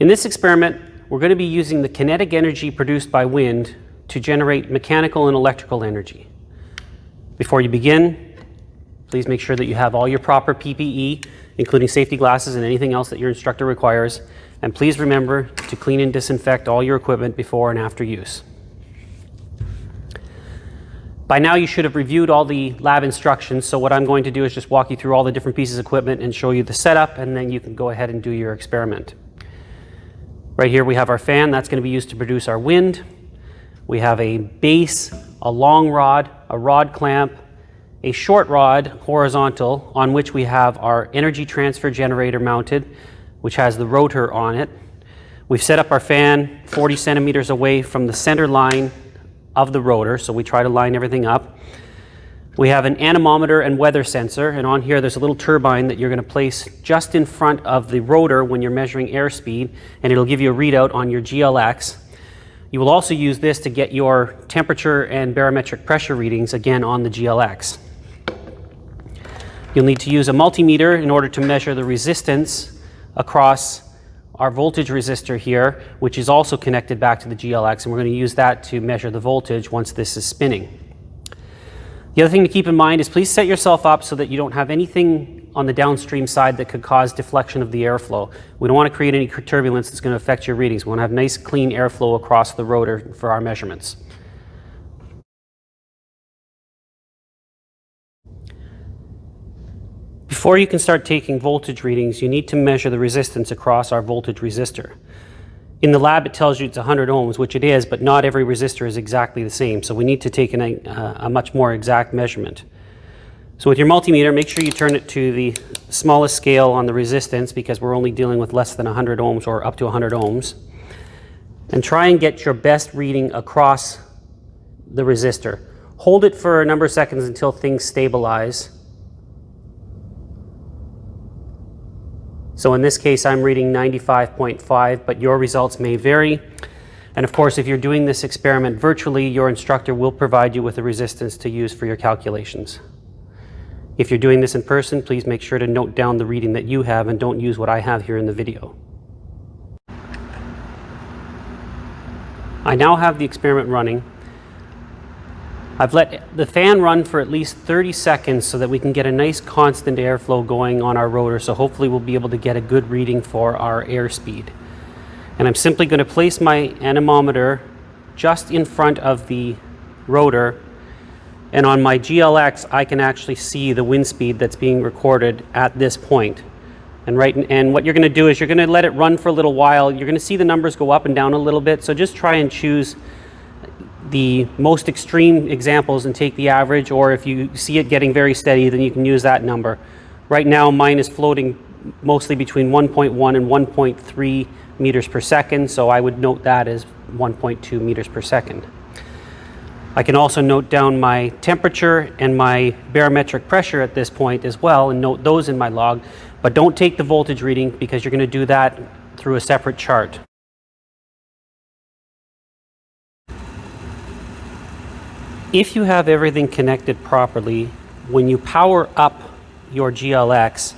In this experiment, we're going to be using the kinetic energy produced by wind to generate mechanical and electrical energy. Before you begin, please make sure that you have all your proper PPE, including safety glasses and anything else that your instructor requires. And please remember to clean and disinfect all your equipment before and after use. By now you should have reviewed all the lab instructions, so what I'm going to do is just walk you through all the different pieces of equipment and show you the setup, and then you can go ahead and do your experiment. Right here we have our fan, that's going to be used to produce our wind. We have a base, a long rod, a rod clamp, a short rod, horizontal, on which we have our energy transfer generator mounted, which has the rotor on it. We've set up our fan 40 centimeters away from the center line of the rotor, so we try to line everything up. We have an anemometer and weather sensor, and on here there's a little turbine that you're going to place just in front of the rotor when you're measuring airspeed, and it'll give you a readout on your GLX. You will also use this to get your temperature and barometric pressure readings, again on the GLX. You'll need to use a multimeter in order to measure the resistance across our voltage resistor here, which is also connected back to the GLX, and we're going to use that to measure the voltage once this is spinning. The other thing to keep in mind is please set yourself up so that you don't have anything on the downstream side that could cause deflection of the airflow. We don't want to create any turbulence that's going to affect your readings. We want to have nice clean airflow across the rotor for our measurements. Before you can start taking voltage readings, you need to measure the resistance across our voltage resistor. In the lab, it tells you it's 100 ohms, which it is, but not every resistor is exactly the same. So we need to take an, uh, a much more exact measurement. So with your multimeter, make sure you turn it to the smallest scale on the resistance because we're only dealing with less than 100 ohms or up to 100 ohms. And try and get your best reading across the resistor. Hold it for a number of seconds until things stabilize So in this case, I'm reading 95.5, but your results may vary. And of course, if you're doing this experiment virtually, your instructor will provide you with a resistance to use for your calculations. If you're doing this in person, please make sure to note down the reading that you have and don't use what I have here in the video. I now have the experiment running I've let the fan run for at least 30 seconds so that we can get a nice constant airflow going on our rotor. So hopefully we'll be able to get a good reading for our airspeed. And I'm simply going to place my anemometer just in front of the rotor. And on my GLX, I can actually see the wind speed that's being recorded at this point. And, right, and what you're going to do is you're going to let it run for a little while. You're going to see the numbers go up and down a little bit. So just try and choose the most extreme examples and take the average, or if you see it getting very steady, then you can use that number. Right now, mine is floating mostly between 1.1 and 1.3 meters per second, so I would note that as 1.2 meters per second. I can also note down my temperature and my barometric pressure at this point as well and note those in my log, but don't take the voltage reading because you're going to do that through a separate chart. If you have everything connected properly, when you power up your GLX,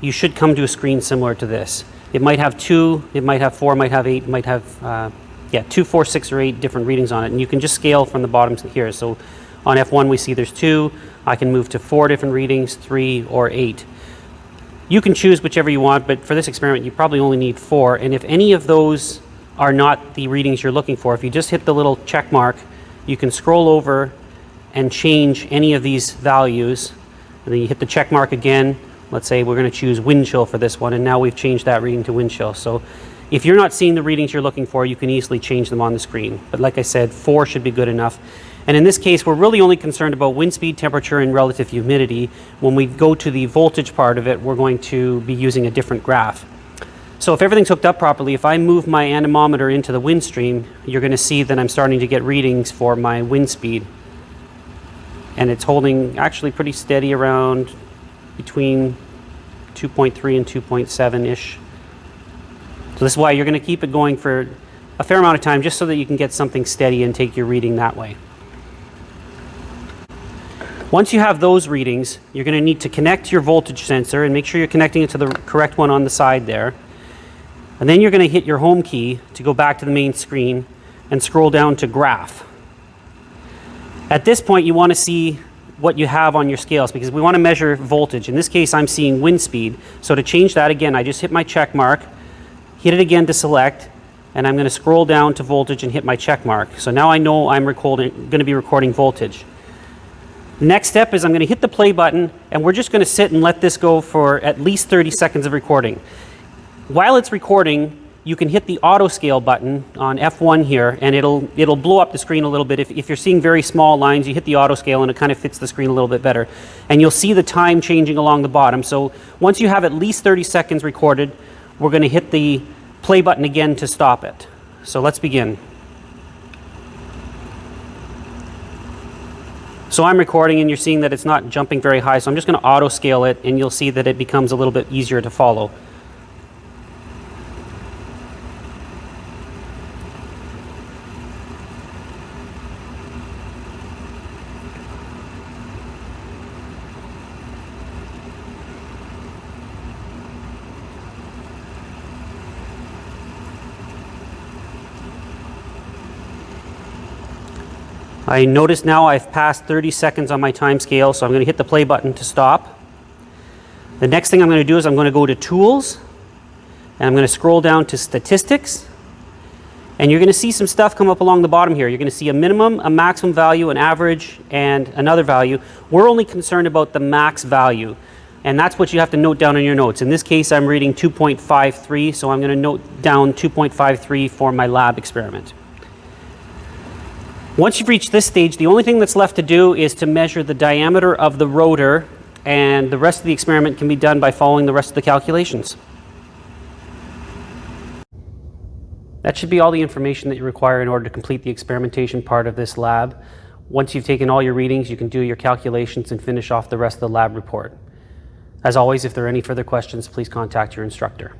you should come to a screen similar to this. It might have two, it might have four, it might have eight, it might have, uh, yeah, two, four, six, or eight different readings on it. And you can just scale from the bottom to here. So on F1, we see there's two. I can move to four different readings, three, or eight. You can choose whichever you want, but for this experiment, you probably only need four. And if any of those are not the readings you're looking for, if you just hit the little check mark you can scroll over and change any of these values. And then you hit the check mark again. Let's say we're going to choose wind chill for this one, and now we've changed that reading to wind chill. So if you're not seeing the readings you're looking for, you can easily change them on the screen. But like I said, four should be good enough. And in this case, we're really only concerned about wind speed, temperature, and relative humidity. When we go to the voltage part of it, we're going to be using a different graph. So if everything's hooked up properly, if I move my anemometer into the wind stream, you're going to see that I'm starting to get readings for my wind speed. And it's holding actually pretty steady around between 2.3 and 2.7-ish. So this is why you're going to keep it going for a fair amount of time just so that you can get something steady and take your reading that way. Once you have those readings, you're going to need to connect your voltage sensor and make sure you're connecting it to the correct one on the side there. And then you're going to hit your home key to go back to the main screen and scroll down to graph. At this point, you want to see what you have on your scales because we want to measure voltage. In this case, I'm seeing wind speed. So to change that again, I just hit my check mark, hit it again to select, and I'm going to scroll down to voltage and hit my check mark. So now I know I'm recording, going to be recording voltage. Next step is I'm going to hit the play button and we're just going to sit and let this go for at least 30 seconds of recording. While it's recording, you can hit the auto scale button on F1 here and it'll, it'll blow up the screen a little bit. If, if you're seeing very small lines, you hit the auto scale and it kind of fits the screen a little bit better. And you'll see the time changing along the bottom. So once you have at least 30 seconds recorded, we're going to hit the play button again to stop it. So let's begin. So I'm recording and you're seeing that it's not jumping very high. So I'm just going to auto scale it and you'll see that it becomes a little bit easier to follow. I notice now I've passed 30 seconds on my time scale, so I'm going to hit the play button to stop. The next thing I'm going to do is I'm going to go to Tools, and I'm going to scroll down to Statistics, and you're going to see some stuff come up along the bottom here. You're going to see a minimum, a maximum value, an average, and another value. We're only concerned about the max value, and that's what you have to note down in your notes. In this case, I'm reading 2.53, so I'm going to note down 2.53 for my lab experiment. Once you've reached this stage, the only thing that's left to do is to measure the diameter of the rotor and the rest of the experiment can be done by following the rest of the calculations. That should be all the information that you require in order to complete the experimentation part of this lab. Once you've taken all your readings, you can do your calculations and finish off the rest of the lab report. As always, if there are any further questions, please contact your instructor.